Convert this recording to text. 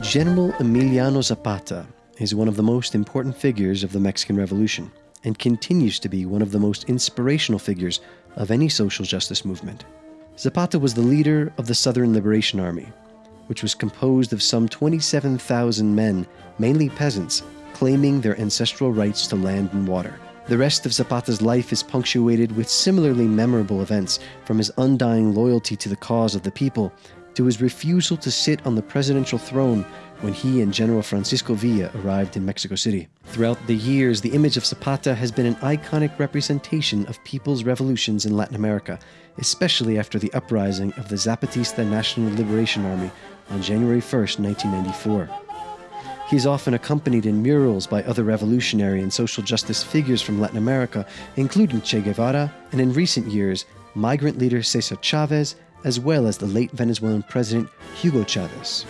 General Emiliano Zapata is one of the most important figures of the Mexican Revolution and continues to be one of the most inspirational figures of any social justice movement. Zapata was the leader of the Southern Liberation Army, which was composed of some 27,000 men, mainly peasants, claiming their ancestral rights to land and water. The rest of Zapata's life is punctuated with similarly memorable events, from his undying loyalty to the cause of the people to his refusal to sit on the presidential throne when he and General Francisco Villa arrived in Mexico City. Throughout the years, the image of Zapata has been an iconic representation of people's revolutions in Latin America, especially after the uprising of the Zapatista National Liberation Army on January 1, 1994. He is often accompanied in murals by other revolutionary and social justice figures from Latin America, including Che Guevara, and in recent years, migrant leader Cesar Chavez, as well as the late Venezuelan president Hugo Chavez.